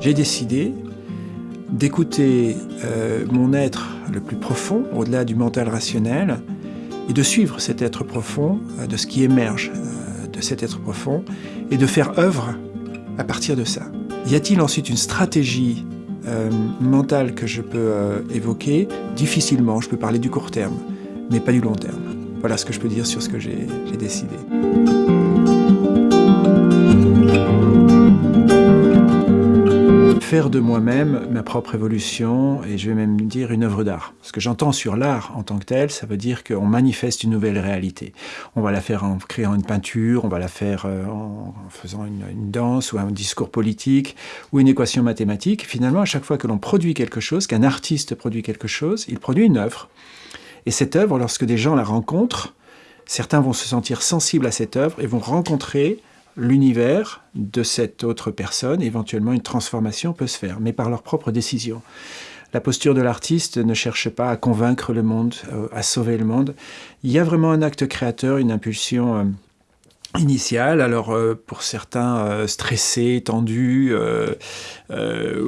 J'ai décidé d'écouter euh, mon être le plus profond, au-delà du mental rationnel, et de suivre cet être profond, euh, de ce qui émerge euh, de cet être profond, et de faire œuvre à partir de ça. Y a-t-il ensuite une stratégie mentale que je peux évoquer Difficilement, je peux parler du court terme, mais pas du long terme. Voilà ce que je peux dire sur ce que j'ai décidé. Faire de moi-même ma propre évolution et je vais même dire une œuvre d'art. Ce que j'entends sur l'art en tant que tel, ça veut dire qu'on manifeste une nouvelle réalité. On va la faire en créant une peinture, on va la faire euh, en faisant une, danse ou un discours politique ou une équation mathématique. Finalement, à chaque fois que l'on produit quelque chose, qu'un artiste produit quelque chose, il produit une œuvre. Et cette œuvre, lorsque des gens la rencontrent, certains vont se sentir sensibles à cette œuvre et vont rencontrer l'univers de cette autre personne, éventuellement une transformation peut se faire, mais par leur propre décision. La posture de l'artiste ne cherche pas à convaincre le monde, euh, à sauver le monde. Il y a vraiment un acte créateur, une impulsion euh, initiale. Alors euh, pour certains stressés, tendus,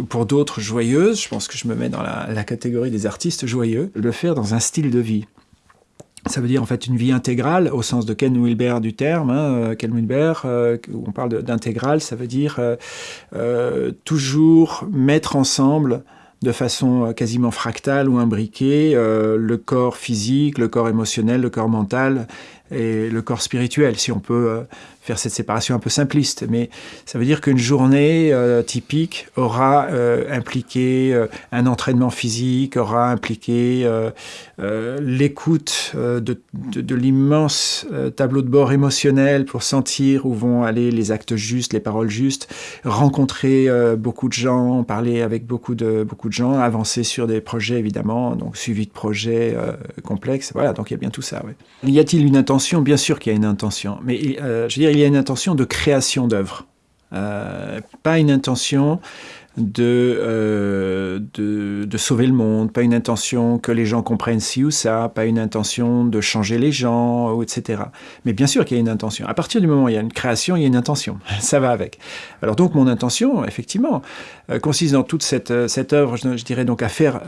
pour d'autres joyeuses, je pense que je me mets dans la catégorie des artistes joyeux, le faire dans un style de vie. Ça veut dire en fait une vie intégrale au sens de Ken Wilber du terme. Hein, euh, Ken Wilber, euh, on parle d'intégrale, ça veut dire euh, toujours mettre ensemble de façon quasiment fractale ou imbriquée le corps physique, le corps émotionnel, le corps mental et le corps spirituel, si on peut faire cette séparation un peu simpliste, mais ça veut dire qu'une journée euh, typique aura euh, impliqué euh, un entraînement physique, aura impliqué l'écoute de, de, l'immense tableau de bord émotionnel pour sentir où vont aller les actes justes, les paroles justes, rencontrer beaucoup de gens, parler avec beaucoup de, beaucoup de gens, avancer sur des projets évidemment, donc suivi de projets complexes, voilà, donc il y a bien tout ça. Y a-t-il une intention? Bien sûr qu'il y a une intention, mais je veux dire, il y a une intention de création d'œuvre, euh, pas une intention euh, de, de, sauver le monde, pas une intention que les gens comprennent ci ou ça, pas une intention de changer les gens, etc. Mais bien sûr qu'il y a une intention. À partir du moment où il y a une création, il y a une intention. Ça va avec. Alors donc mon intention, effectivement, euh, consiste dans toute cette, euh, cette œuvre, je, dirais donc à faire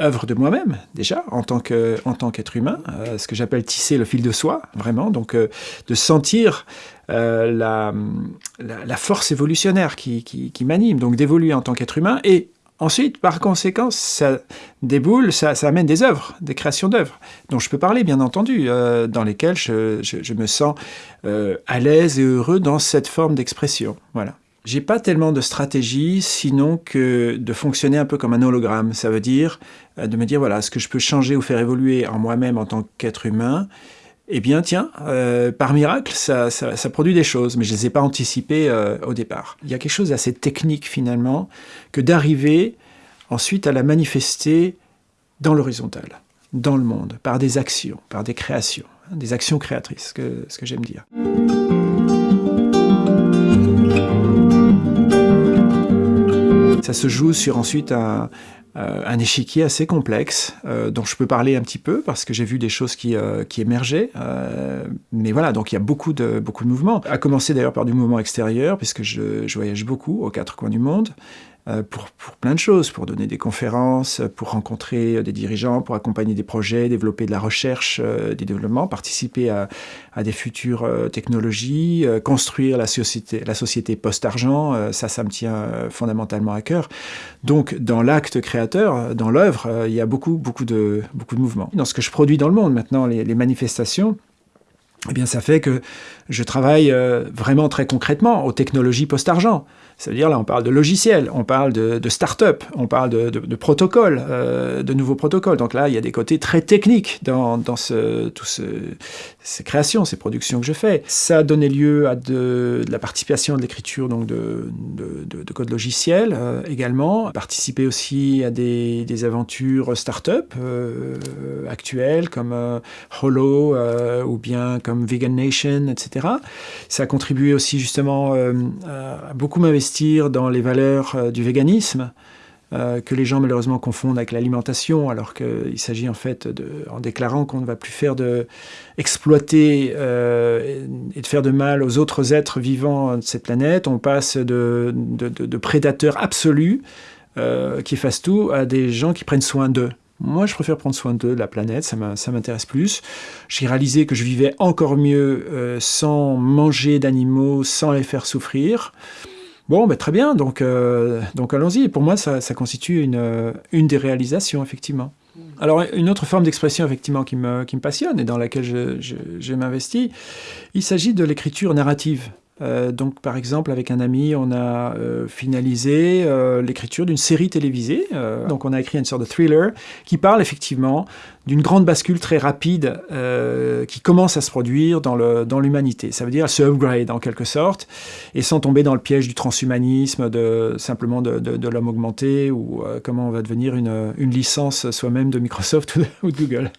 œuvre de moi-même, déjà, en tant qu'être humain, ce que j'appelle tisser le fil de soi, vraiment, donc de sentir euh, la, la, force évolutionnaire qui, qui, m'anime, donc d'évoluer en tant qu'être humain, et ensuite, par conséquent, ça déboule, ça, amène des œuvres, des créations d'œuvres, dont je peux parler, bien entendu, euh, dans lesquelles je, je, me sens euh, à l'aise et heureux dans cette forme d'expression. Voilà. J'ai pas tellement de stratégie, sinon que de fonctionner un peu comme un hologramme. Ça veut dire de me dire, voilà, ce que je peux changer ou faire évoluer en moi-même en tant qu'être humain, eh bien tiens, euh, par miracle, ça, produit des choses, mais je ne les ai pas anticipées euh, au départ. Il y a quelque chose d'assez technique finalement, que d'arriver ensuite à la manifester dans l'horizontal, dans le monde, par des actions, par des créations, hein, des actions créatrices, ce que j'aime dire. Ça se joue sur ensuite un, euh, un échiquier assez complexe, euh, dont je peux parler un petit peu, parce que j'ai vu des choses qui, euh, qui émergeaient. mais voilà, donc il y a beaucoup de, beaucoup de mouvements. À commencer d'ailleurs par du mouvement extérieur, puisque je, je voyage beaucoup aux quatre coins du monde. Euh, pour, pour, plein de choses, pour donner des conférences, pour rencontrer des dirigeants, pour accompagner des projets, développer de la recherche, euh, du développement, participer à, à des futures euh, technologies, construire la société, la société post-argent, ça, ça me tient fondamentalement à cœur. Donc, dans l'acte créateur, dans l'œuvre, il y a beaucoup, beaucoup de, beaucoup de mouvements. Dans ce que je produis dans le monde maintenant, les, les manifestations, eh bien, ça fait que je travaille vraiment très concrètement aux technologies post-argent. Ça veut dire là, on parle de logiciels, on parle de, de start-up, on parle de, de, protocoles, euh, de nouveaux protocoles. Donc là, il y a des côtés très techniques dans, dans tout ce, ces créations, ces productions que je fais. Ça a donné lieu à de, la participation de l'écriture donc de, de, code logiciel euh, également. Participer aussi à des, aventures start-up euh, actuelles comme Holo ou bien comme Vegan Nation, etc. Ça a contribué aussi justement à beaucoup m'investir dans les valeurs euh, du véganisme, euh, que les gens malheureusement confondent avec l'alimentation, alors qu'il s'agit en fait, en déclarant qu'on ne va plus faire de exploiter euh, et de faire de mal aux autres êtres vivants de cette planète, on passe de, de, prédateurs absolus qui fassent tout à des gens qui prennent soin d'eux. Moi, je préfère prendre soin de la planète, ça m'intéresse plus. J'ai réalisé que je vivais encore mieux sans manger d'animaux, sans les faire souffrir. Bon, ben, très bien, donc, euh, donc allons-y. Pour moi, ça, constitue une, euh, une des réalisations, effectivement. Mm. Alors, une autre forme d'expression, effectivement, qui me, qui me passionne et dans laquelle je, je m'investis, il s'agit de l'écriture narrative. Euh, donc, par exemple, avec un ami, on a euh, finalisé euh, l'écriture d'une série télévisée. donc, on a écrit une sorte de thriller qui parle effectivement d'une grande bascule très rapide qui commence à se produire dans l'humanité. Ça veut dire se upgrade en quelque sorte, et sans tomber dans le piège du transhumanisme, de, simplement de, l'homme augmenté, ou comment on va devenir une, une licence soi-même de Microsoft ou de, Google.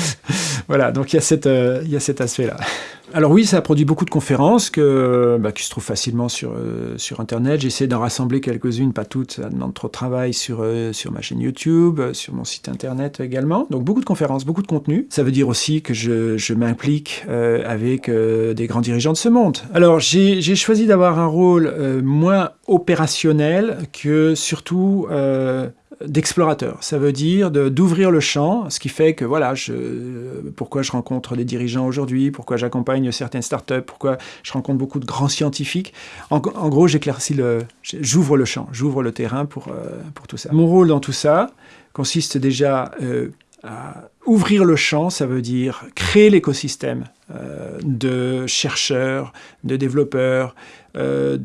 voilà, donc il y a, cette, il y a cet aspect-là. Alors oui, ça a produit beaucoup de conférences que, bah, qui se trouvent facilement sur, euh, sur Internet. J'essaie d'en rassembler quelques-unes, pas toutes, ça demande trop de travail sur, euh, sur ma chaîne YouTube, euh, sur mon site Internet également. Donc beaucoup de conférences, beaucoup de contenu. Ça veut dire aussi que je, je m'implique avec des grands dirigeants de ce monde. Alors j'ai choisi d'avoir un rôle moins opérationnel que surtout d'explorateur. Ça veut dire d'ouvrir le champ, ce qui fait que voilà, pourquoi je rencontre des dirigeants aujourd'hui, pourquoi j'accompagne certaines startups, pourquoi je rencontre beaucoup de grands scientifiques. En, gros, j'éclaircis le, j'ouvre le champ, j'ouvre le terrain pour, euh, pour tout ça. Mon rôle dans tout ça consiste déjà euh, à ouvrir le champ, ça veut dire créer l'écosystème euh, de chercheurs, de développeurs, euh,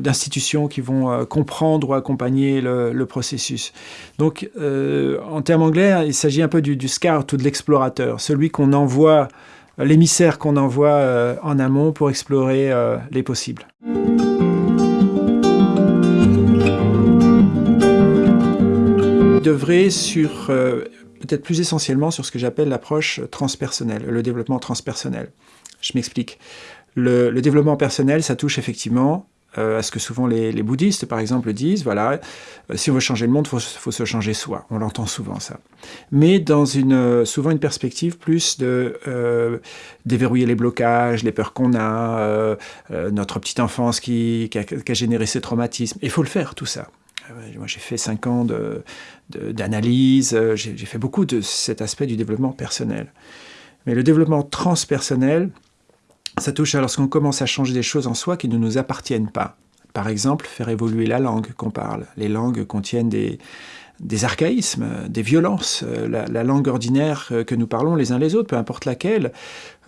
d'institutions qui vont euh, comprendre ou accompagner le, processus. Donc, en termes anglais, il s'agit un peu du, du, scout ou de l'explorateur, celui qu'on envoie, l'émissaire qu'on envoie en amont pour explorer les possibles. devrait sur peut-être plus essentiellement sur ce que j'appelle l'approche transpersonnelle, le développement transpersonnel. Je m'explique. Le, développement personnel, ça touche effectivement euh, à ce que souvent les, bouddhistes, par exemple, disent, voilà, euh, si on veut changer le monde, il faut, se changer soi. On l'entend souvent, ça. Mais dans une, euh, souvent une perspective plus de déverrouiller les blocages, les peurs qu'on a, notre petite enfance qui, a, qui, a, généré ces traumatismes. Il faut le faire, tout ça. Moi, j'ai fait cinq ans d'analyse, de, j'ai fait beaucoup de cet aspect du développement personnel. Mais le développement transpersonnel, ça touche à lorsqu'on commence à changer des choses en soi qui ne nous appartiennent pas. Par exemple, faire évoluer la langue qu'on parle. Les langues contiennent des, archaïsmes, des violences. La, la, langue ordinaire que nous parlons les uns les autres, peu importe laquelle,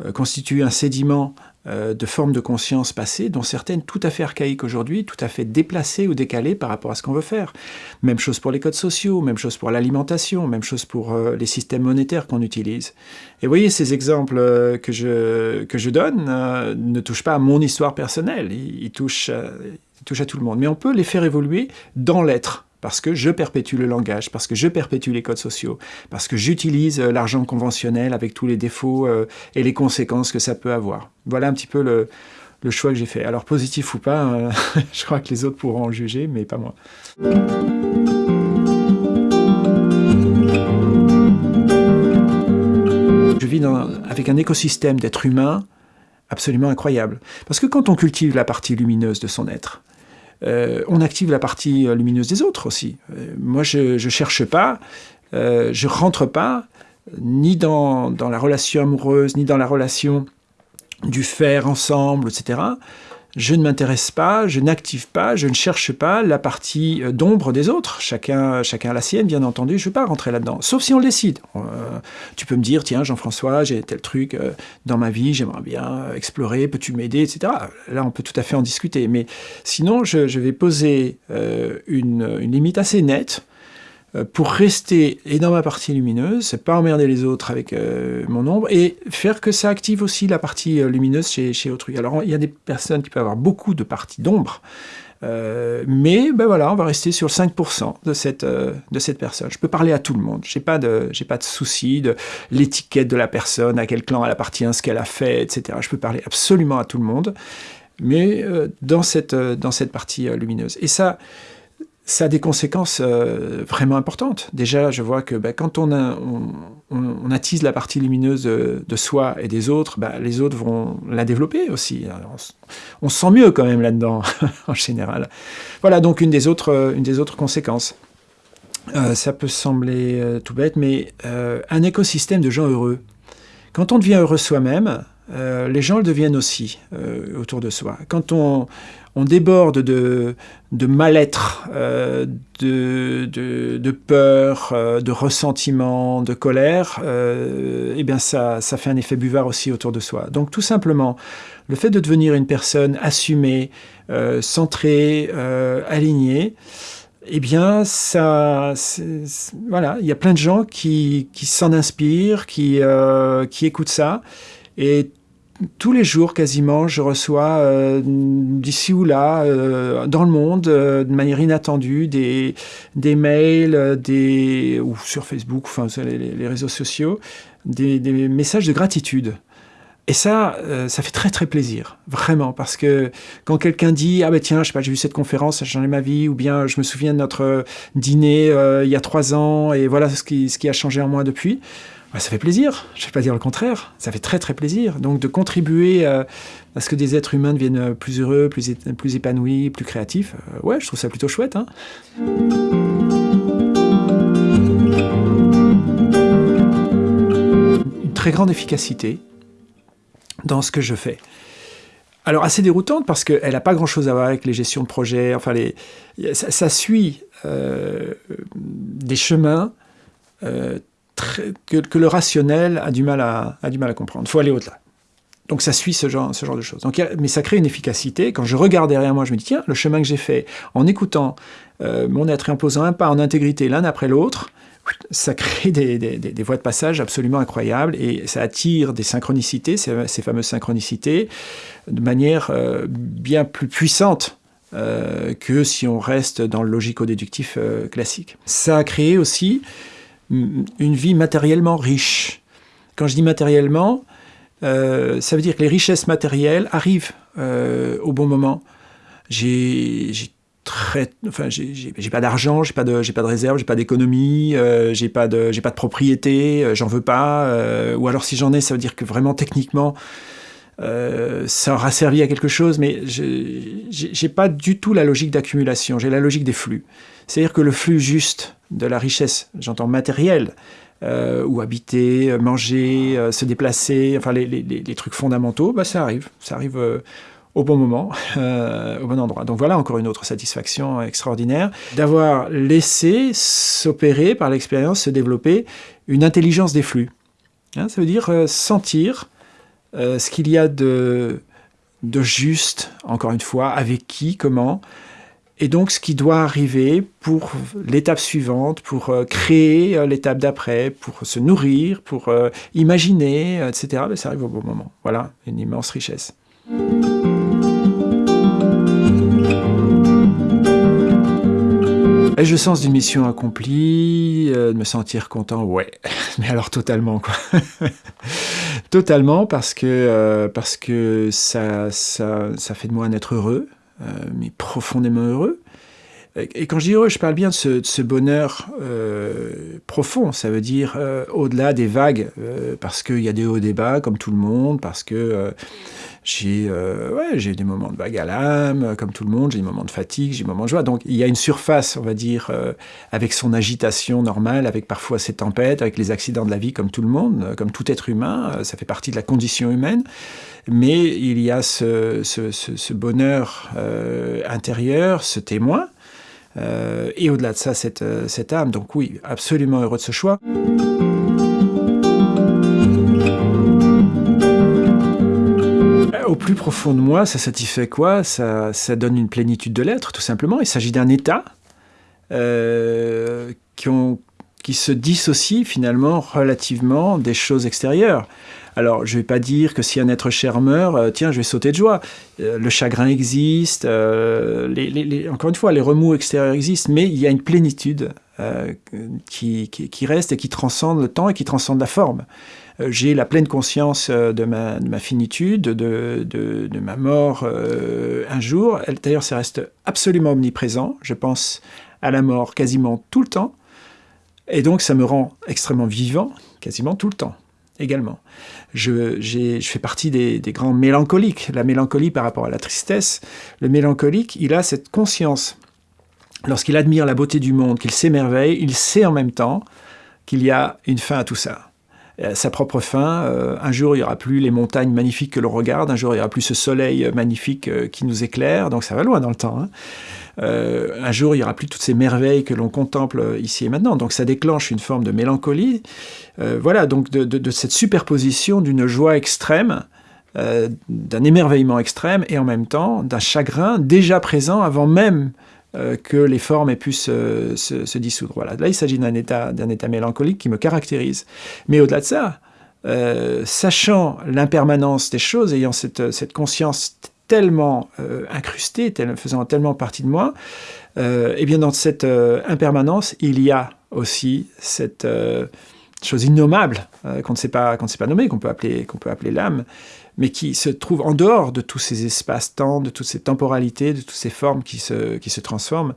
euh, constitue un sédiment euh, de formes de conscience passées, dont certaines tout à fait archaïques aujourd'hui, tout à fait déplacées ou décalées par rapport à ce qu'on veut faire. Même chose pour les codes sociaux, même chose pour l'alimentation, même chose pour euh, les systèmes monétaires qu'on utilise. Et vous voyez, ces exemples euh, que, je, que je donne ne touchent pas à mon histoire personnelle, ils, touchent, ils touchent à tout le monde. Mais on peut les faire évoluer dans l'être, parce que je perpétue le langage, parce que je perpétue les codes sociaux, parce que j'utilise euh, l'argent conventionnel avec tous les défauts euh, et les conséquences que ça peut avoir. Voilà un petit peu le, choix que j'ai fait. Alors positif ou pas, euh, je crois que les autres pourront en juger, mais pas moi. Je vis avec un écosystème d'êtres humains absolument incroyable. Parce que quand on cultive la partie lumineuse de son être, euh, on active la partie euh, lumineuse des autres aussi. Euh, moi, je ne cherche pas, je rentre pas ni dans, la relation amoureuse, ni dans la relation du faire ensemble, etc je ne m'intéresse pas, je n'active pas, je ne cherche pas la partie euh, d'ombre des autres. Chacun, chacun a la sienne, bien entendu, je ne veux pas rentrer là-dedans. Sauf si on le décide. Euh, tu peux me dire, tiens, Jean-François, j'ai tel truc euh, dans ma vie, j'aimerais bien explorer, peux-tu m'aider, etc. Là, on peut tout à fait en discuter. Mais sinon, je, vais poser une, limite assez nette pour rester et dans ma partie lumineuse, pas emmerder les autres avec euh, mon ombre, et faire que ça active aussi la partie euh, lumineuse chez, autrui. Alors il y a des personnes qui peuvent avoir beaucoup de parties d'ombre, mais ben voilà, on va rester sur 5% de cette, de cette personne. Je peux parler à tout le monde, j'ai pas de, pas de souci de l'étiquette de la personne, à quel clan elle appartient, ce qu'elle a fait, etc. Je peux parler absolument à tout le monde, mais dans, cette, dans cette partie lumineuse. Et ça, ça a des conséquences euh, vraiment importantes. Déjà, je vois que bah, quand on, attise la partie lumineuse de, soi et des autres, bah, les autres vont la développer aussi. on, se sent mieux quand même là-dedans, en général. Voilà donc une des autres, une des autres conséquences. Euh, ça peut sembler euh, tout bête, mais un écosystème de gens heureux. Quand on devient heureux soi-même, les gens le deviennent aussi autour de soi. Quand on, on déborde de, mal-être, euh, de, peur, euh, de ressentiment, de colère, euh, eh bien ça, ça fait un effet buvard aussi autour de soi. Donc tout simplement, le fait de devenir une personne assumée, centrée, alignée, eh bien, ça, voilà, il y a plein de gens qui, qui s'en inspirent, qui, qui écoutent ça, et tous les jours quasiment, je reçois euh, d'ici ou là, euh, dans le monde, euh, de manière inattendue, des, des mails, des, ou sur Facebook, enfin les, les réseaux sociaux, des, messages de gratitude. Et ça, ça fait très très plaisir, vraiment, parce que quand quelqu'un dit « Ah ben tiens, je sais pas, j'ai vu cette conférence, ça a changé ma vie », ou bien « Je me souviens de notre dîner il y a trois ans, et voilà ce qui, ce qui a changé en moi depuis », ça fait plaisir, je ne vais pas dire le contraire, ça fait très très plaisir. Donc de contribuer euh, à ce que des êtres humains deviennent plus heureux, plus, épanouis, plus créatifs, euh, ouais, je trouve ça plutôt chouette. Hein. Une très grande efficacité dans ce que je fais. Alors assez déroutante parce qu'elle n'a pas grand-chose à voir avec les gestions de projets, enfin les, ça, suit euh, des chemins que, le rationnel a du mal à, comprendre. Il faut aller au-delà. Donc ça suit ce genre, de choses. Donc, mais ça crée une efficacité. Quand je regarde derrière moi, je me dis, tiens, le chemin que j'ai fait en écoutant euh, mon être et en posant un pas en intégrité l'un après l'autre, ça crée des, des, voies de passage absolument incroyables et ça attire des synchronicités, ces, fameuses synchronicités, de manière euh, bien plus puissante euh, que si on reste dans le logico-déductif classique. Ça a créé aussi une vie matériellement riche. Quand je dis matériellement, euh, ça veut dire que les richesses matérielles arrivent euh, au bon moment. J'ai très, enfin, j'ai pas d'argent, j'ai pas de, j'ai pas de réserve, j'ai pas d'économie, euh, j'ai pas de, j'ai pas de propriété, j'en veux pas. ou alors si j'en ai, ça veut dire que vraiment techniquement, ça aura servi à quelque chose, mais j'ai pas du tout la logique d'accumulation. J'ai la logique des flux. C'est-à-dire que le flux juste de la richesse, j'entends matériel, euh, ou habiter, manger, euh, se déplacer, enfin les, trucs fondamentaux, bah, ça arrive. Ça arrive euh, au bon moment, au bon endroit. Donc voilà encore une autre satisfaction extraordinaire d'avoir laissé s'opérer par l'expérience, se développer une intelligence des flux. Hein, ça veut dire sentir ce qu'il y a de, de juste, encore une fois, avec qui, comment, et donc, ce qui doit arriver pour l'étape suivante, pour euh, créer euh, l'étape d'après, pour se nourrir, pour euh, imaginer, etc., ben, ça arrive au bon moment. Voilà, une immense richesse. Ai-je sens d'une mission accomplie, de me sentir content Ouais, mais alors totalement, quoi. totalement, parce que, parce que ça, ça, ça fait de moi un être heureux, mais profondément heureux. Et quand je dis heureux, je parle bien de ce, bonheur euh, profond, ça veut dire euh, au-delà des vagues, parce qu'il y a des hauts et des bas, comme tout le monde, parce que j'ai ouais, des moments de vague à l'âme, comme tout le monde, j'ai des moments de fatigue, j'ai des moments de joie. Donc il y a une surface, on va dire, avec son agitation normale, avec parfois ses tempêtes, avec les accidents de la vie, comme tout le monde, comme tout être humain, ça fait partie de la condition humaine mais il y a ce, bonheur euh, intérieur, ce témoin, euh, et au-delà de ça, cette, cette, âme. Donc oui, absolument heureux de ce choix. Au plus profond de moi, ça satisfait quoi? Ça, ça, donne une plénitude de l'être, tout simplement. Il s'agit d'un état euh, qui, qui se dissocie finalement relativement des choses extérieures. Alors, je ne vais pas dire que si un être cher meurt, euh, tiens, je vais sauter de joie. Euh, le chagrin existe, euh, encore une fois, les remous extérieurs existent, mais il y a une plénitude qui, reste et qui transcende le temps et qui transcende la forme. J'ai la pleine conscience de ma, de ma finitude, de, de, de, ma mort un jour. D'ailleurs, ça reste absolument omniprésent. Je pense à la mort quasiment tout le temps. Et donc ça me rend extrêmement vivant quasiment tout le temps également. Je, fais partie des, grands mélancoliques. La mélancolie par rapport à la tristesse, le mélancolique, il a cette conscience. Lorsqu'il admire la beauté du monde, qu'il s'émerveille, il sait en même temps qu'il y a une fin à tout ça. Euh, sa propre fin. Euh, un jour, il n'y aura plus les montagnes magnifiques que l'on regarde. Un jour, il n'y aura plus ce soleil magnifique euh, qui nous éclaire. Donc ça va loin dans le temps. Hein. un jour, il n'y aura plus toutes ces merveilles que l'on contemple ici et maintenant. Donc ça déclenche une forme de mélancolie. voilà, donc de, cette superposition d'une joie extrême, d'un émerveillement extrême et en même temps d'un chagrin déjà présent avant même euh, que les formes aient pu se, dissoudre. Voilà. Là, il s'agit d'un état, état mélancolique qui me caractérise. Mais au-delà de ça, euh, sachant l'impermanence des choses, ayant cette, conscience tellement euh, incrustée, faisant tellement partie de moi, et eh bien dans cette impermanence, il y a aussi cette chose innommable qu'on ne sait pas, ne sait pas nommer, qu'on peut appeler, qu'on peut appeler l'âme, mais qui se trouve en dehors de tous ces espaces-temps, de toutes ces temporalités, de toutes ces formes qui se, qui se transforment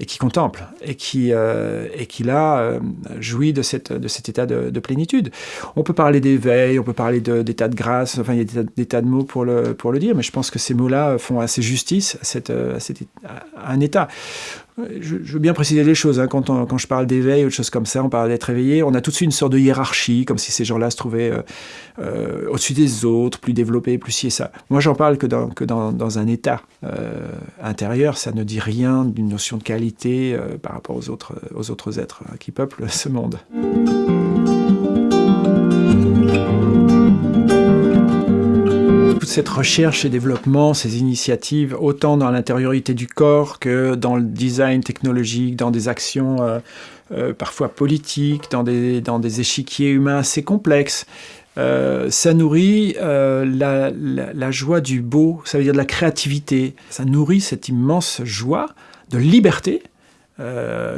et qui contemple, et qui, euh, et qui là, euh, jouit de, cette, de cet état de, plénitude. On peut parler d'éveil, on peut parler d'état de, grâce, enfin il y a des, tas de mots pour le, pour le dire, mais je pense que ces mots-là font assez justice à, cette, à, à un état. Je, veux bien préciser les choses. Hein. Quand, quand, je parle d'éveil ou de choses comme ça, on parle d'être éveillé. On a tout de suite une sorte de hiérarchie, comme si ces gens-là se trouvaient euh, euh, au-dessus des autres, plus développés, plus ci et ça. Moi, j'en parle que dans, que dans, dans un état euh, intérieur. Ça ne dit rien d'une notion de qualité par rapport aux autres, aux autres êtres qui peuplent ce monde. Cette recherche et développement, ces initiatives, autant dans l'intériorité du corps que dans le design technologique, dans des actions euh, euh, parfois politiques, dans des, dans des échiquiers humains assez complexes, euh, ça nourrit la, joie du beau, ça veut dire de la créativité. Ça nourrit cette immense joie de liberté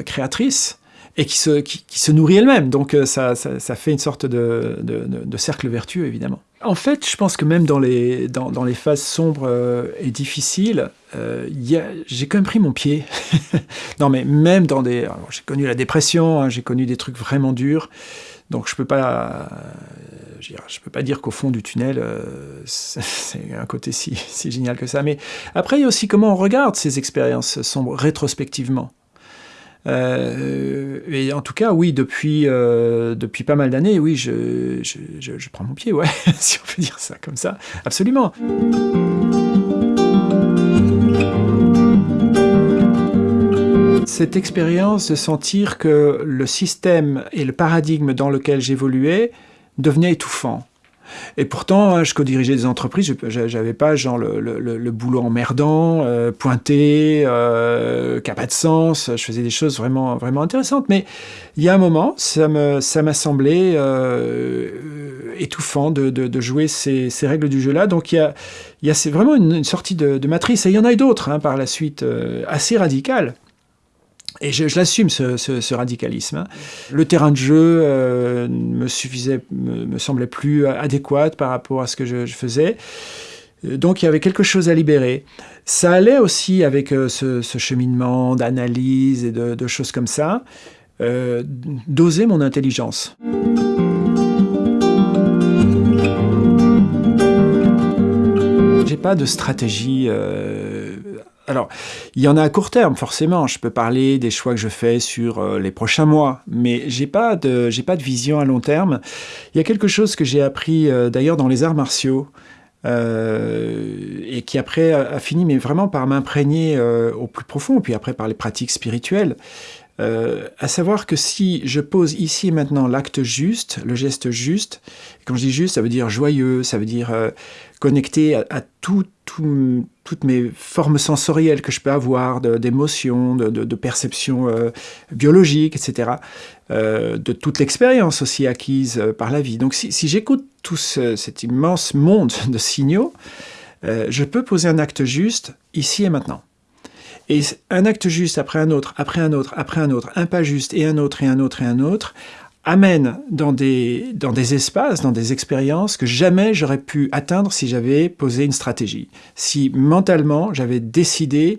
créatrice et qui se, qui, se nourrit elle-même. Donc ça, ça, fait une sorte de, de cercle vertueux, évidemment. En fait, je pense que même dans les, dans, les phases sombres euh, et difficiles, euh, j'ai quand même pris mon pied. non, mais même dans des... J'ai connu la dépression, hein, j'ai connu des trucs vraiment durs, donc je peux je peux pas dire qu'au fond du tunnel, euh, c'est un côté si, si génial que ça. Mais après, il y a aussi comment on regarde ces expériences sombres rétrospectivement. Euh, et en tout cas, oui, depuis, euh, depuis pas mal d'années, oui, je, je, prends mon pied, ouais, si on peut dire ça comme ça, absolument. Cette expérience de sentir que le système et le paradigme dans lequel j'évoluais devenaient étouffants. Et pourtant, hein, je co-dirigeais des entreprises, j'avais pas genre le, boulot emmerdant, euh, pointé, euh, qui n'a pas de sens, je faisais des choses vraiment, vraiment intéressantes. Mais il y a un moment, ça m'a ça semblé euh, étouffant de, de, jouer ces, ces, règles du jeu-là. Donc il y a, y a vraiment une, sortie de, matrice, et il y en a d'autres hein, par la suite, assez radicales. Et je, l'assume, ce, radicalisme. Hein. Le terrain de jeu euh, me semblait plus adéquat par rapport à ce que je, faisais. Donc il y avait quelque chose à libérer. Ça allait aussi avec euh, ce, cheminement d'analyse et de, choses comme ça, euh, d'oser mon intelligence. J'ai pas de stratégie alors, il y en a à court terme, forcément. Je peux parler des choix que je fais sur euh, les prochains mois, mais j'ai pas de j'ai pas de vision à long terme. Il y a quelque chose que j'ai appris euh, d'ailleurs dans les arts martiaux. Euh, et qui après a, fini mais vraiment par m'imprégner au plus profond, puis après par les pratiques spirituelles, à savoir que si je pose ici et maintenant l'acte juste, le geste juste, quand je dis juste, ça veut dire joyeux, ça veut dire connecté à, à tout, toutes mes formes sensorielles que je peux avoir, d'émotions, de, de, de, perception euh, biologique, etc., euh, de toute l'expérience aussi acquise euh, par la vie. Donc si, j'écoute tout cet immense monde de signaux, euh, je peux poser un acte juste ici et maintenant. Et un acte juste après un autre, après un autre, après un autre, un pas juste et un autre et un autre et un autre, amène dans des, dans des espaces, dans des expériences que jamais j'aurais pu atteindre si j'avais posé une stratégie. Si mentalement j'avais décidé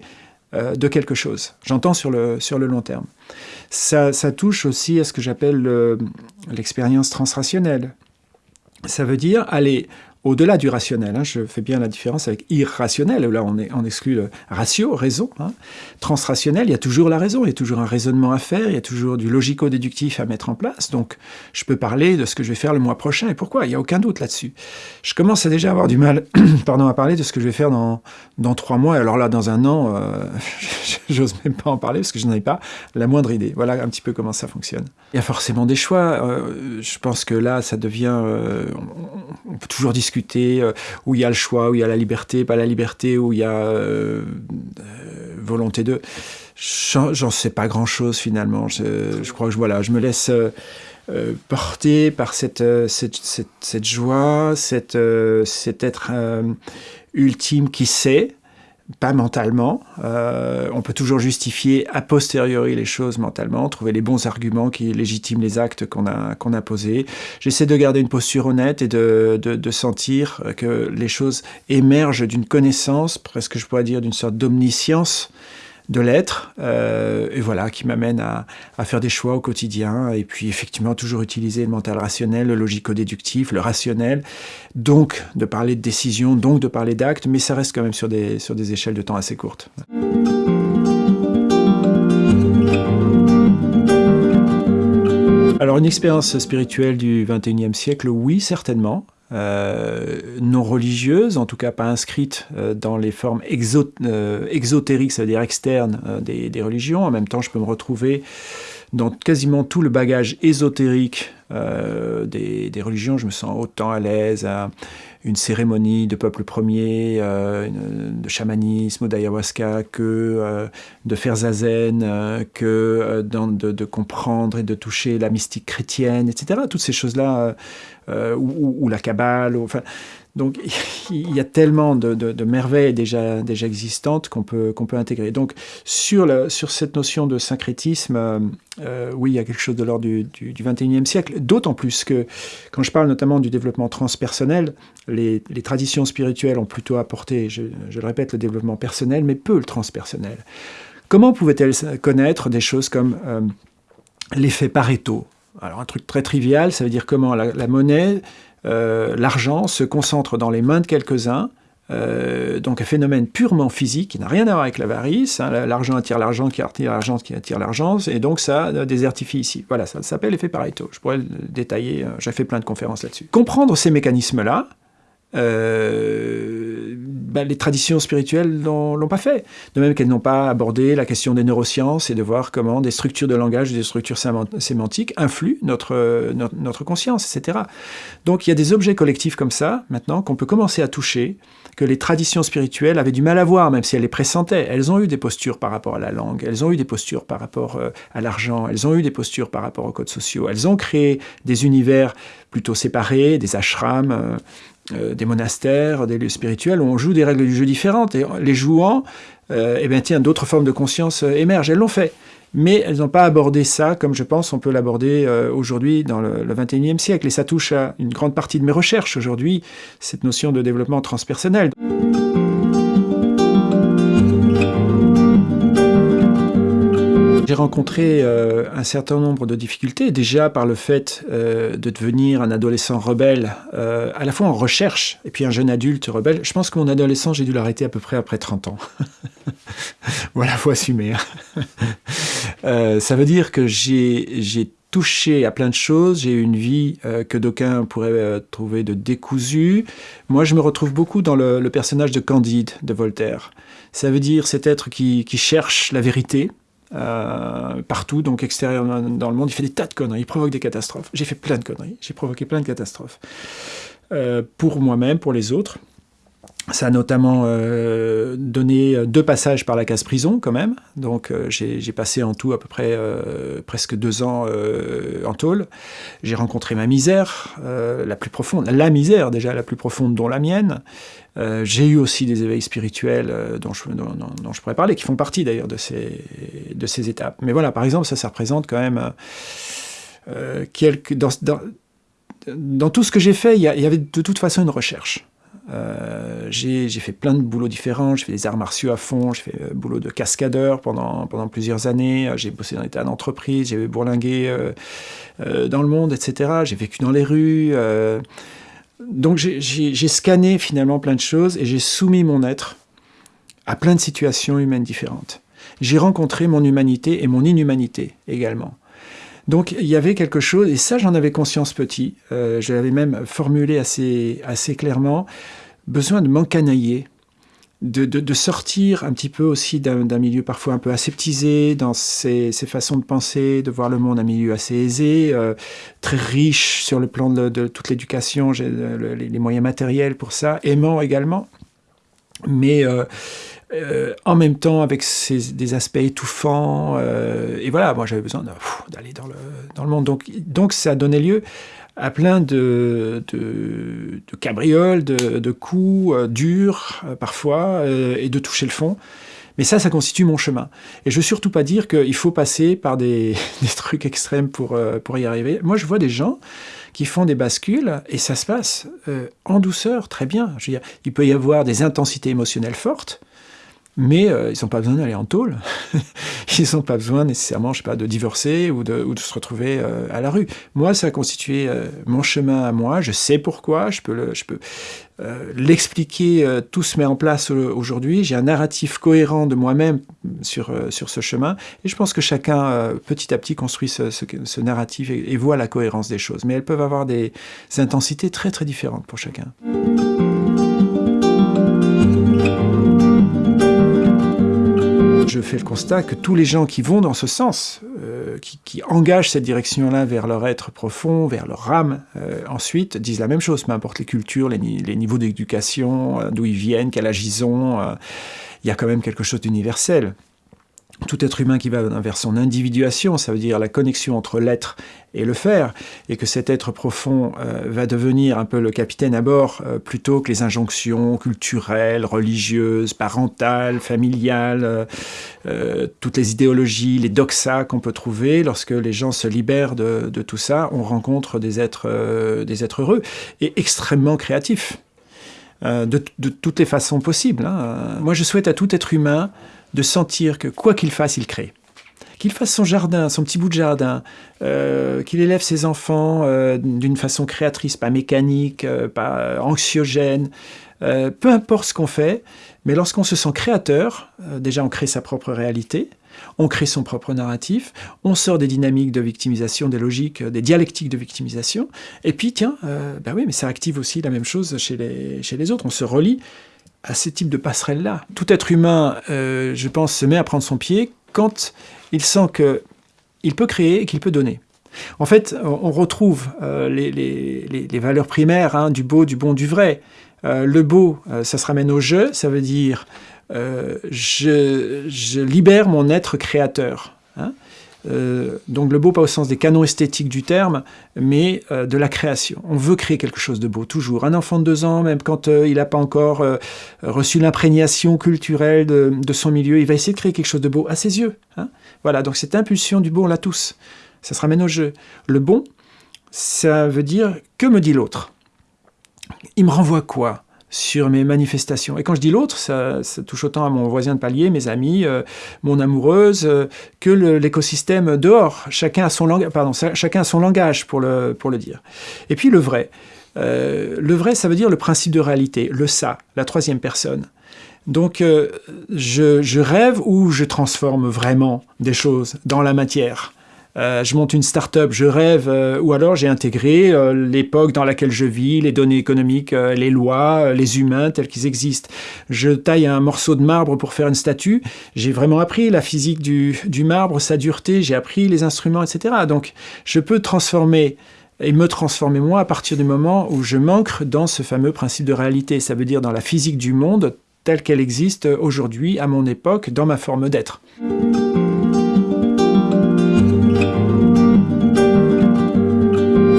de quelque chose. J'entends sur le, sur le long terme. Ça, ça touche aussi à ce que j'appelle l'expérience transrationnelle. Ça veut dire aller au-delà du rationnel. Hein, je fais bien la différence avec irrationnel, là on, exclut le ratio, raison. Hein. Transrationnel, il y a toujours la raison, il y a toujours un raisonnement à faire, il y a toujours du logico-déductif à mettre en place. Donc je peux parler de ce que je vais faire le mois prochain et pourquoi, il n'y a aucun doute là-dessus. Je commence à déjà avoir du mal pardon, à parler de ce que je vais faire dans, dans trois mois. Alors là, dans un an, euh, j'ose même pas en parler parce que je n'en ai pas la moindre idée. Voilà un petit peu comment ça fonctionne. Il y a forcément des choix. Euh, je pense que là, ça devient... Euh, on peut toujours discuter euh, où il y a le choix, où il y a la liberté, pas la liberté, où il y a euh, euh, volonté de... J'en sais pas grand-chose finalement. Je, crois que voilà, je me laisse porter par cette, cette, cette, joie, cette, cet être ultime qui sait, pas mentalement. Euh, on peut toujours justifier a posteriori les choses mentalement, trouver les bons arguments qui légitiment les actes qu'on a, qu'on a posés. J'essaie de garder une posture honnête et de, de, de sentir que les choses émergent d'une connaissance, presque je pourrais dire d'une sorte d'omniscience, de l'être, euh, et voilà, qui m'amène à, faire des choix au quotidien, et puis effectivement toujours utiliser le mental rationnel, le logico-déductif, le rationnel, donc de parler de décision, donc de parler d'actes, mais ça reste quand même sur des, sur des échelles de temps assez courtes. Alors une expérience spirituelle du 21e siècle, oui, certainement. Euh, non religieuse, en tout cas pas inscrite euh, dans les formes euh, exotériques, c'est-à-dire externes des, religions. En même temps, je peux me retrouver dans quasiment tout le bagage ésotérique des, des, religions. Je me sens autant à l'aise à une cérémonie de peuple premier, de chamanisme d'ayahuasca, que de faire zazen, que de, comprendre et de toucher la mystique chrétienne, etc. Toutes ces choses-là euh, ou, la Kabbale. enfin, donc il y a tellement de, merveilles déjà, déjà existantes qu'on peut, peut intégrer. Donc sur, sur cette notion de syncrétisme, euh, euh, oui, il y a quelque chose de l'ordre du, du, 21e siècle, d'autant plus que quand je parle notamment du développement transpersonnel, les, les traditions spirituelles ont plutôt apporté, je, le répète, le développement personnel, mais peu le transpersonnel. Comment pouvaient-elles connaître des choses comme l'effet Pareto? Alors un truc très trivial, ça veut dire comment la, monnaie, euh, l'argent se concentre dans les mains de quelques-uns, euh, donc un phénomène purement physique qui n'a rien à voir avec l'avarice. Hein, l'argent attire l'argent, qui attire l'argent, qui attire l'argent, et donc ça désertifie ici. Voilà, ça s'appelle l'effet Pareto. Je pourrais le détailler, euh, j'ai fait plein de conférences là-dessus. Comprendre ces mécanismes-là, euh, ben, les traditions spirituelles l'ont pas fait. De même qu'elles n'ont pas abordé la question des neurosciences et de voir comment des structures de langage, des structures sémantiques influent notre, notre, conscience, etc. Donc il y a des objets collectifs comme ça, maintenant, qu'on peut commencer à toucher, que les traditions spirituelles avaient du mal à voir, même si elles les pressentaient. Elles ont eu des postures par rapport à la langue, elles ont eu des postures par rapport euh, à l'argent, elles ont eu des postures par rapport aux codes sociaux, elles ont créé des univers plutôt séparés, des ashrams, euh, des monastères, des lieux spirituels, où on joue des règles du jeu différentes. Et les jouant, euh, eh bien, tiens, d'autres formes de conscience euh, émergent. Elles l'ont fait. Mais elles n'ont pas abordé ça comme je pense on peut l'aborder aujourd'hui dans le, le 21e siècle. Et ça touche à une grande partie de mes recherches aujourd'hui, cette notion de développement transpersonnel. J'ai rencontré euh, un certain nombre de difficultés, déjà par le fait euh, de devenir un adolescent rebelle, euh, à la fois en recherche, et puis un jeune adulte rebelle. Je pense que mon adolescent, j'ai dû l'arrêter à peu près après 30 ans. voilà, faut assumer. Hein. ça veut dire que j'ai touché à plein de choses, j'ai eu une vie que d'aucuns pourraient trouver de décousue. Moi, je me retrouve beaucoup dans le, personnage de Candide de Voltaire. Ça veut dire cet être qui cherche la vérité, euh, partout, donc extérieur dans le monde. Il fait des tas de conneries, il provoque des catastrophes. J'ai fait plein de conneries, j'ai provoqué plein de catastrophes. Euh, pour moi-même, pour les autres. Ça a notamment euh, donné deux passages par la case prison quand même. Donc j'ai passé en tout à peu près presque deux ans en tôle. J'ai rencontré ma misère, la plus profonde, la misère déjà la plus profonde dont la mienne. Euh, j'ai eu aussi des éveils spirituels euh, dont, je, dont, je, pourrais parler, qui font partie d'ailleurs de ces, de ces étapes. Mais voilà, par exemple, ça, ça représente quand même euh, quelques... Dans, dans, tout ce que j'ai fait, il y, avait de toute façon une recherche. Euh, j'ai fait plein de boulots différents. J'ai fait des arts martiaux à fond. J'ai fait euh, boulot de cascadeur pendant, plusieurs années. J'ai bossé dans l'état d'entreprise. J'ai bourlingué euh, dans le monde, etc. J'ai vécu dans les rues. donc j'ai scanné finalement plein de choses et j'ai soumis mon être à plein de situations humaines différentes. J'ai rencontré mon humanité et mon inhumanité également. Donc il y avait quelque chose, et ça j'en avais conscience petit, euh, je l'avais même formulé assez, assez clairement, besoin de m'encanailler, de, de, sortir un petit peu aussi d'un milieu parfois un peu aseptisé dans ses, ses, façons de penser, de voir le monde un milieu assez aisé, euh, très riche sur le plan de, toute l'éducation, j'ai les, moyens matériels pour ça, aimant également, mais... Euh, euh, en même temps avec des aspects étouffants. Euh, et voilà, moi j'avais besoin d'aller dans le, dans le monde. Donc, donc ça a donné lieu à plein de, de, de cabrioles, de, de coups euh, durs parfois, et de toucher le fond. Mais ça, ça constitue mon chemin. Et je veux surtout pas dire qu'il faut passer par des, des trucs extrêmes pour, pour y arriver. Moi, je vois des gens qui font des bascules et ça se passe en douceur, très bien. Je veux dire, il peut y avoir des intensités émotionnelles fortes, mais euh, ils n'ont pas besoin d'aller en tôle. ils n'ont pas besoin nécessairement, je sais pas, de divorcer ou de, se retrouver euh, à la rue. Moi, ça a constitué euh, mon chemin à moi. Je sais pourquoi. Je peux l'expliquer. tout se met en place aujourd'hui. J'ai un narratif cohérent de moi-même sur ce chemin. Et je pense que chacun, petit à petit, construit ce, narratif et voit la cohérence des choses. Mais elles peuvent avoir des intensités très très différentes pour chacun. Je fais le constat que tous les gens qui vont dans ce sens, euh, qui, engagent cette direction-là vers leur être profond, vers leur âme, euh, ensuite disent la même chose, peu importe les cultures, les, niveaux d'éducation, euh, d'où ils viennent, quel âge ont, il y a quand même quelque chose d'universel tout être humain qui va vers son individuation, ça veut dire la connexion entre l'être et le faire, et que cet être profond euh, va devenir un peu le capitaine à bord euh, plutôt que les injonctions culturelles, religieuses, parentales, familiales, euh, toutes les idéologies, les doxas qu'on peut trouver. Lorsque les gens se libèrent de, tout ça, on rencontre des êtres, des êtres heureux et extrêmement créatifs. De, toutes les façons possibles. Hein. Moi, je souhaite à tout être humain de sentir que quoi qu'il fasse, il crée. Qu'il fasse son jardin, son petit bout de jardin, euh, qu'il élève ses enfants euh, d'une façon créatrice, pas mécanique, euh, pas anxiogène, peu importe ce qu'on fait, mais lorsqu'on se sent créateur, déjà on crée sa propre réalité, on crée son propre narratif, on sort des dynamiques de victimisation, des logiques, des dialectiques de victimisation, et puis tiens, ben oui, mais ça active aussi la même chose chez les, chez les autres, on se relie à ce type de passerelle-là. Tout être humain, euh, je pense, se met à prendre son pied quand il sent qu'il peut créer et qu'il peut donner. En fait, on retrouve euh, les, valeurs primaires hein, du beau, du bon, du vrai. Euh, le beau, ça se ramène au jeu, ça veut dire je, je, libère mon être créateur. Hein. Euh, donc le beau pas au sens des canons esthétiques du terme, mais euh, de la création. On veut créer quelque chose de beau, toujours. Un enfant de deux ans, même quand euh, il n'a pas encore reçu l'imprégnation culturelle de, son milieu, il va essayer de créer quelque chose de beau à ses yeux. Hein. voilà, donc cette impulsion du beau, on l'a tous. Ça se ramène au jeu. Le bon, ça veut dire que me dit l'autre? Il me renvoie quoi? Sur mes manifestations. Et quand je dis l'autre, ça, touche autant à mon voisin de palier, mes amis, euh, mon amoureuse, euh, que l'écosystème dehors. Chacun a, son langage, pardon, chacun a son langage pour le, pour le dire. Et puis le vrai. Euh, le vrai, ça veut dire le principe de réalité, le ça, la troisième personne. Donc je, je rêve ou je transforme vraiment des choses dans la matière? Euh, je monte une start-up, je rêve, euh, ou alors j'ai intégré euh, l'époque dans laquelle je vis, les données économiques, les lois, les humains tels qu'ils existent. Je taille un morceau de marbre pour faire une statue, j'ai vraiment appris la physique du, du marbre, sa dureté, j'ai appris les instruments, etc. Donc je peux transformer et me transformer moi à partir du moment où je manque dans ce fameux principe de réalité. Ça veut dire dans la physique du monde telle qu'elle existe aujourd'hui, à mon époque, dans ma forme d'être.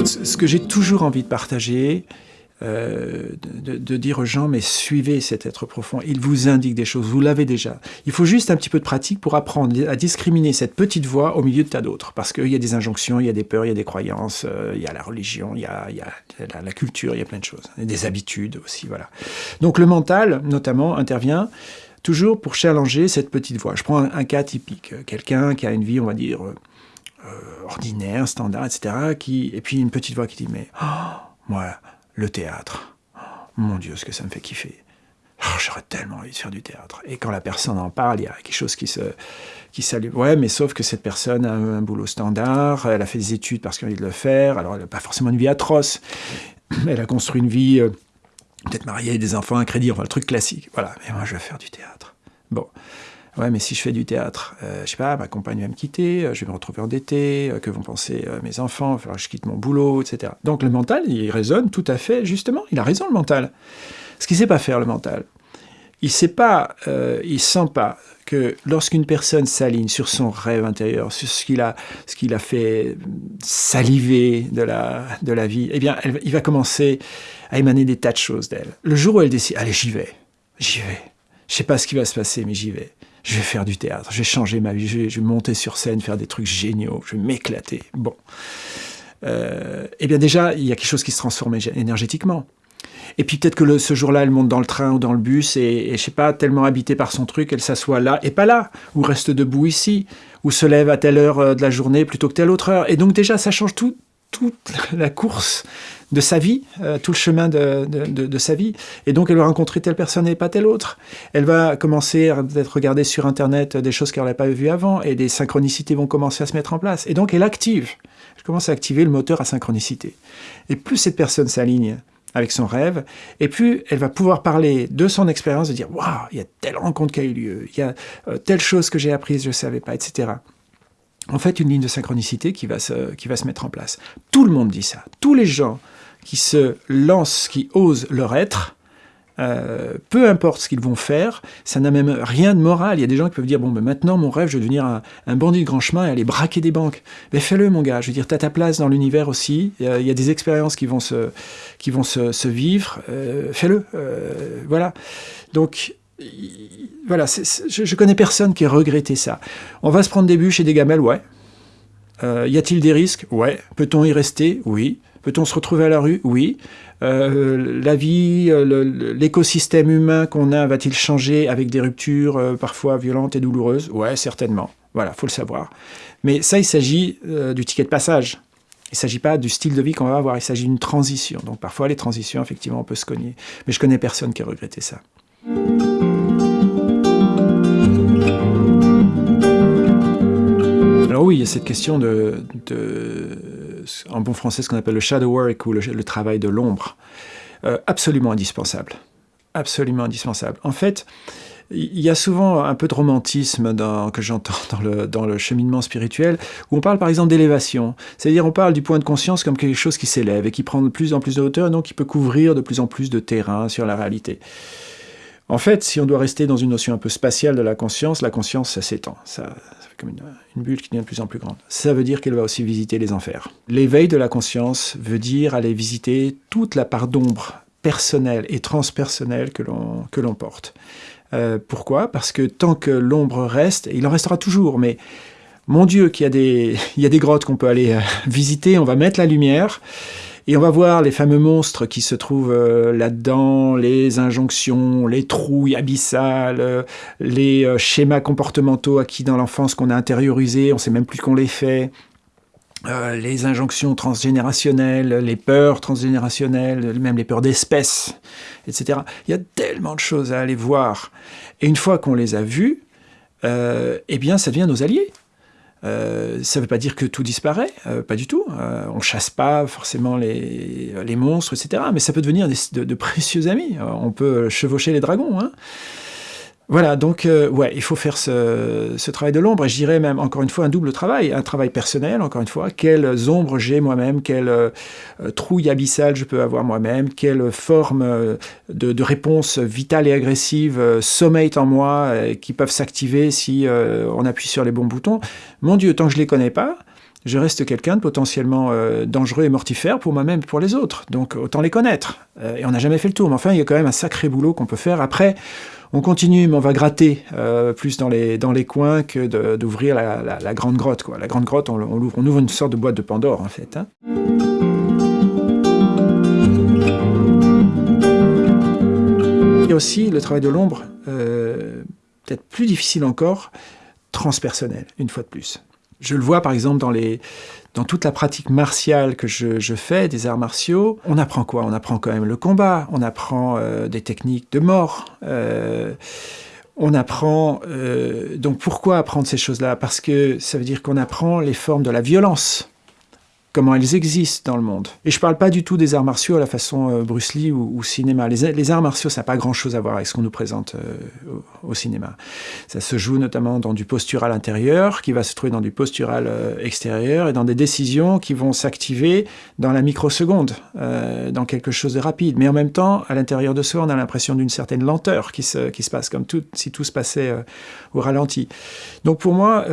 Ce que j'ai toujours envie de partager, euh, de, dire aux gens, mais suivez cet être profond, il vous indique des choses, vous l'avez déjà. Il faut juste un petit peu de pratique pour apprendre à discriminer cette petite voix au milieu de tas d'autres, parce qu'il y a des injonctions, il y a des peurs, il y a des croyances, euh, il y a la religion, il y a, la, culture, il y a plein de choses, et des habitudes aussi, voilà. Donc le mental, notamment, intervient toujours pour challenger cette petite voix. Je prends un, cas typique, quelqu'un qui a une vie, on va dire, euh, ordinaire, standard, etc., qui, et puis une petite voix qui dit, mais, oh, moi, le théâtre. Mon Dieu, ce que ça me fait kiffer. Oh, j'aurais tellement envie de faire du théâtre. Et quand la personne en parle, il y a quelque chose qui se qui s'allume. Ouais, mais sauf que cette personne a un boulot standard, elle a fait des études parce qu'elle a envie de le faire, alors elle n'a pas forcément une vie atroce. Elle a construit une vie, euh, peut-être mariée, des enfants, un crédit, enfin le truc classique. Voilà, mais moi je vais faire du théâtre. Bon, Ouais, mais si je fais du théâtre, euh, je sais pas, ma compagne va me quitter, euh, je vais me retrouver endetté, euh, que vont penser mes enfants, il que je quitte mon boulot, etc. Donc le mental, il résonne tout à fait, justement, il a raison le mental. Ce qu'il sait pas faire le mental, il sait pas, il sent pas que lorsqu'une personne s'aligne sur son rêve intérieur, sur ce qu'il a, ce a fait saliver de la, de la vie, eh bien, il va commencer à émaner des tas de choses d'elle. Le jour où elle décide, allez, j'y vais, j'y vais. Je sais pas ce qui va se passer, mais j'y vais je vais faire du théâtre, je vais changer ma vie, je vais, monter sur scène, faire des trucs géniaux, je vais m'éclater. Bon. Euh, eh bien déjà, il y a quelque chose qui se transforme énergétiquement. Et puis peut-être que ce jour-là, elle monte dans le train ou dans le bus et, et je sais pas, tellement habitée par son truc, elle s'assoit là et pas là, ou reste debout ici, ou se lève à telle heure euh, de la journée plutôt que telle autre heure. Et donc déjà, ça change tout, toute la course de sa vie, euh, tout le chemin de, sa vie. Et donc, elle va rencontrer telle personne et pas telle autre. Elle va commencer à regarder sur Internet des choses qu'elle n'avait pas vues avant, et des synchronicités vont commencer à se mettre en place. Et donc, elle active. Elle commence à activer le moteur à synchronicité. Et plus cette personne s'aligne avec son rêve, et plus elle va pouvoir parler de son expérience, de dire « Waouh, il y a telle rencontre qui a eu lieu, il y a euh, telle chose que j'ai apprise, je ne savais pas, etc. » En fait, une ligne de synchronicité qui va, se, qui va se mettre en place. Tout le monde dit ça. Tous les gens qui se lancent, qui osent leur être, euh, peu importe ce qu'ils vont faire, ça n'a même rien de moral. Il y a des gens qui peuvent dire, bon, ben maintenant, mon rêve, je veux devenir un, bandit de grand chemin et aller braquer des banques. Mais fais-le, mon gars. Je veux dire, tu as ta place dans l'univers aussi. Il y, a, des expériences qui vont se, qui vont se, vivre. Euh, fais-le. Euh, voilà. Donc, voilà, je, connais personne qui ait regretté ça. On va se prendre des bûches et des gamelles, ouais. y a-t-il des risques? Ouais. Peut-on y rester? Oui. Peut-on se retrouver à la rue? Oui. Euh, la vie, euh, l'écosystème humain qu'on a va-t-il changer avec des ruptures euh, parfois violentes et douloureuses? Ouais, certainement. Voilà, faut le savoir. Mais ça, il s'agit du ticket de passage. Il ne s'agit pas du style de vie qu'on va avoir, il s'agit d'une transition. Donc parfois, les transitions, effectivement, on peut se cogner. Mais je connais personne qui a regretté ça. Alors oui, il y a cette question de en bon français, ce qu'on appelle le shadow work ou le, travail de l'ombre. Euh, absolument indispensable. Absolument indispensable. En fait, il y a souvent un peu de romantisme que j'entends dans le, dans le, cheminement spirituel, où on parle par exemple d'élévation. C'est-à-dire on parle du point de conscience comme quelque chose qui s'élève et qui prend de plus en plus de hauteur, donc qui peut couvrir de plus en plus de terrain sur la réalité. En fait, si on doit rester dans une notion un peu spatiale de la conscience, la conscience, ça s'étend. Ça, fait comme une, bulle qui devient de plus en plus grande. Ça veut dire qu'elle va aussi visiter les enfers. L'éveil de la conscience veut dire aller visiter toute la part d'ombre personnelle et transpersonnelle que l'on porte. Euh, pourquoi? Parce que tant que l'ombre reste, il en restera toujours, mais mon Dieu, qu'il y, a des, il y a des grottes qu'on peut aller euh, visiter, on va mettre la lumière, et on va voir les fameux monstres qui se trouvent euh, là-dedans, les injonctions, les trouilles abyssales, euh, les euh, schémas comportementaux acquis dans l'enfance qu'on a intériorisés, on ne sait même plus qu'on les fait, les injonctions transgénérationnelles, les peurs transgénérationnelles, même les peurs d'espèces, etc. Il y a tellement de choses à aller voir. Et une fois qu'on les a vues, eh bien, ça devient nos alliés. Euh, ça ne veut pas dire que tout disparaît, euh, pas du tout. Euh, on chasse pas forcément les, les, monstres, etc. Mais ça peut devenir de, de, précieux amis. on peut chevaucher les dragons. Hein. Voilà, donc euh, ouais, il faut faire ce, travail de l'ombre, et je dirais même, encore une fois, un double travail, un travail personnel, encore une fois, quelles ombres j'ai moi-même, quelle euh, trouille abyssale je peux avoir moi-même, quelle forme euh, de, réponse vitale et agressive sommeille en moi, qui peuvent s'activer si on appuie sur les bons boutons. Mon Dieu, tant que je les connais pas, je reste quelqu'un de potentiellement euh, dangereux et mortifère pour moi-même et pour les autres. Donc autant les connaître. Euh, et on n'a jamais fait le tour, mais enfin, il y a quand même un sacré boulot qu'on peut faire. Après, on continue, mais on va gratter euh, plus dans les, dans les coins que d'ouvrir la, grande grotte. La grande grotte, on, ouvre, on, ouvre, une sorte de boîte de Pandore, en fait. Hein. Et aussi, le travail de l'ombre, peut-être plus difficile encore, transpersonnel, une fois de plus. Je le vois par exemple dans, les, dans toute la pratique martiale que je, fais, des arts martiaux. On apprend quoi? On apprend quand même le combat, on apprend euh, des techniques de mort. Euh, on apprend... Euh, donc pourquoi apprendre ces choses-là? Parce que ça veut dire qu'on apprend les formes de la violence comment elles existent dans le monde. Et je parle pas du tout des arts martiaux à la façon euh, Bruce Lee ou, cinéma. Les, arts martiaux, ça n'a pas grand-chose à voir avec ce qu'on nous présente euh, au, cinéma. Ça se joue notamment dans du postural intérieur, qui va se trouver dans du postural euh, extérieur, et dans des décisions qui vont s'activer dans la microseconde, dans quelque chose de rapide. Mais en même temps, à l'intérieur de soi, on a l'impression d'une certaine lenteur qui se, qui se passe, comme tout, si tout se passait au ralenti. Donc pour moi,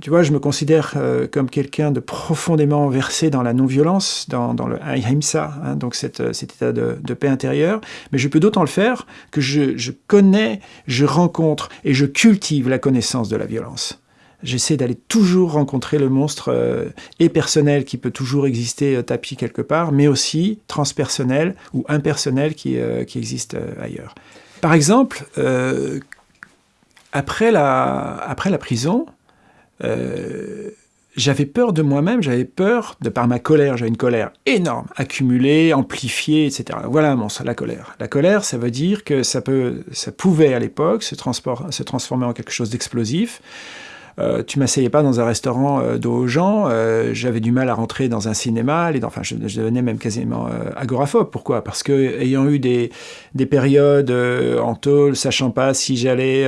tu vois, je me considère euh, comme quelqu'un de profondément versé dans la non-violence, dans, le ahimsa, hein, donc euh, cet état de, paix intérieure, mais je peux d'autant le faire que je, connais, je rencontre et je cultive la connaissance de la violence. J'essaie d'aller toujours rencontrer le monstre euh, et personnel qui peut toujours exister tapis quelque part, mais aussi transpersonnel ou impersonnel qui, qui existe ailleurs. Par exemple, après la, prison, euh, j'avais peur de moi-même, j'avais peur, de par ma colère, j'avais une colère énorme, accumulée, amplifiée, etc. Voilà mon la colère. La colère, ça veut dire que ça, peut, ça pouvait à l'époque se, se transformer en quelque chose d'explosif, euh, tu m'asseyais pas dans un restaurant euh, dos aux gens, euh, j'avais du mal à rentrer dans un cinéma, enfin je, devenais même quasiment agoraphobe. Pourquoi? Parce que ayant eu des, des périodes en tôle, sachant pas si j'allais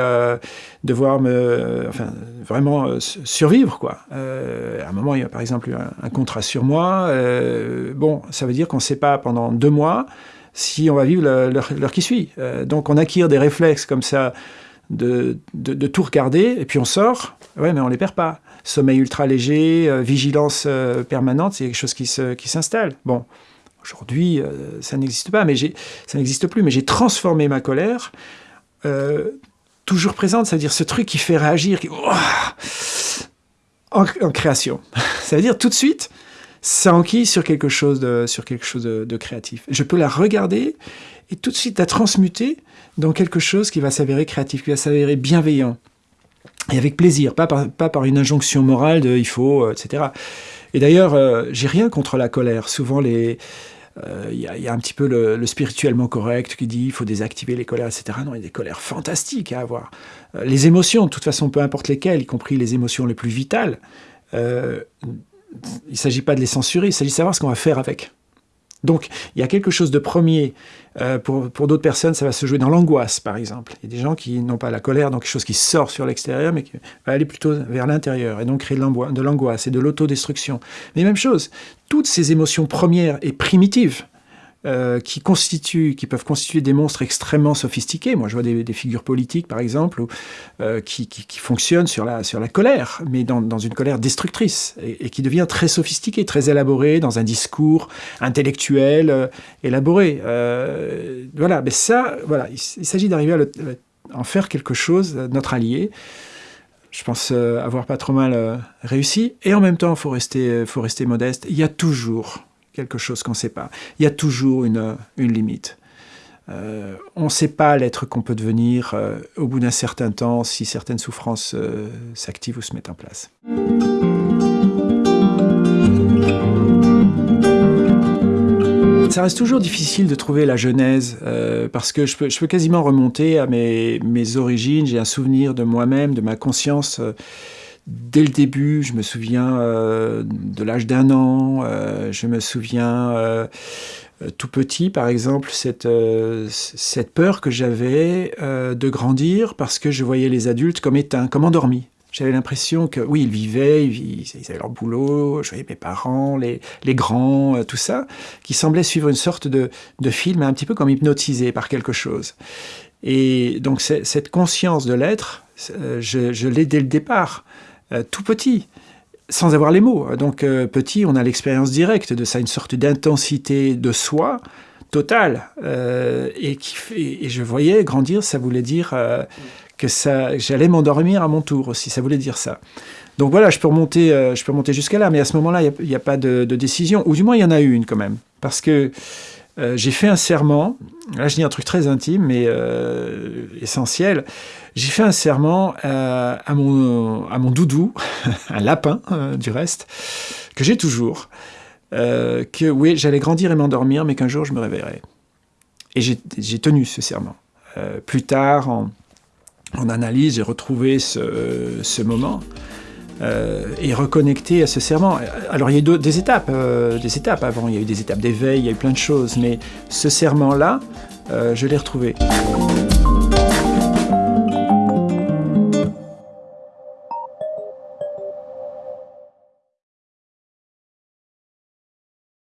devoir me, enfin vraiment survivre quoi. à un moment, il y a par exemple un, contrat sur moi. bon, ça veut dire qu'on ne sait pas pendant deux mois si on va vivre l'heure qui suit. donc on acquiert des réflexes comme ça de, de, tout regarder, et puis on sort, ouais, mais on les perd pas. Sommeil ultra léger, euh, vigilance euh, permanente, c'est quelque chose qui s'installe. qui bon, aujourd'hui, euh, ça n'existe pas, mais ça n'existe plus, mais j'ai transformé ma colère, toujours présente, c'est-à-dire ce truc qui fait réagir, qui, en, création. ça veut dire tout de suite, ça enquille sur quelque chose de, sur quelque chose de, de créatif. Je peux la regarder et tout de suite la transmuter dans quelque chose qui va s'avérer créatif, qui va s'avérer bienveillant. Et avec plaisir, pas par, une injonction morale de « il faut euh, etc. Et d'ailleurs, euh, j'ai rien contre la colère. Souvent, les... Euh, il y, a un petit peu le, spirituellement correct qui dit il faut désactiver les colères, etc. Non, il y a des colères fantastiques à avoir. les émotions, de toute façon, peu importe lesquelles, y compris les émotions les plus vitales, il ne s'agit pas de les censurer, il s'agit de savoir ce qu'on va faire avec. Donc, il y a quelque chose de premier. Euh, pour, d'autres personnes, ça va se jouer dans l'angoisse, par exemple. Il y a des gens qui n'ont pas la colère, donc quelque chose qui sort sur l'extérieur, mais qui va aller plutôt vers l'intérieur, et donc créer de l'angoisse et de l'autodestruction. Mais même chose, toutes ces émotions premières et primitives, euh, qui peuvent constituer des monstres extrêmement sophistiqués. Moi, je vois des, figures politiques, par exemple, euh, qui, fonctionnent sur la, colère, mais dans, une colère destructrice, et, qui devient très sophistiquée, très élaborée, dans un discours intellectuel euh, élaboré. voilà, mais ça, voilà, il, s'agit d'arriver à, en faire quelque chose, notre allié. Je pense avoir pas trop mal réussi, et en même temps, il faut rester modeste. Il y a toujours quelque chose qu'on ne sait pas. Il y a toujours une, limite. Euh, on ne sait pas l'être qu'on peut devenir euh, au bout d'un certain temps si certaines souffrances euh, s'activent ou se mettent en place. Ça reste toujours difficile de trouver la genèse, parce que je peux, quasiment remonter à mes origines, j'ai un souvenir de moi-même, de ma conscience dès le début, je me souviens euh, de l'âge d'un an, euh, je me souviens euh, tout petit, par exemple, cette, peur que j'avais de grandir parce que je voyais les adultes comme éteints, comme endormis. J'avais l'impression que, oui, ils vivaient, ils, avaient leur boulot, je voyais mes parents, les, grands, tout ça, qui semblait suivre une sorte de, film un petit peu comme hypnotisé par quelque chose. Et donc cette conscience de l'être, je l'ai dès le départ. Euh, tout petit. sans avoir les mots. Donc euh, petit, on a l'expérience directe de ça, une sorte d'intensité de soi totale. Euh, et, qui, et, je voyais grandir, ça voulait dire que ça, j'allais m'endormir à mon tour aussi, ça voulait dire ça. Donc voilà, je peux remonter, je peux remonter jusqu'à là, mais à ce moment-là, il n'y a, pas de, de, décision, ou du moins il y en a eu une quand même, parce que euh, j'ai fait un serment, là je dis un truc très intime mais euh, essentiel, j'ai fait un serment euh, à, mon, à mon doudou, un lapin du reste, que j'ai toujours, que oui, j'allais grandir et m'endormir, mais qu'un jour je me réveillerais. Et j'ai tenu ce serment. plus tard, en, en analyse, j'ai retrouvé ce, ce moment. Euh, et reconnecter à ce serment. Alors il y a eu des étapes, euh, des étapes avant, il y a eu des étapes d'éveil, il y a eu plein de choses, mais ce serment-là, euh, je l'ai retrouvé.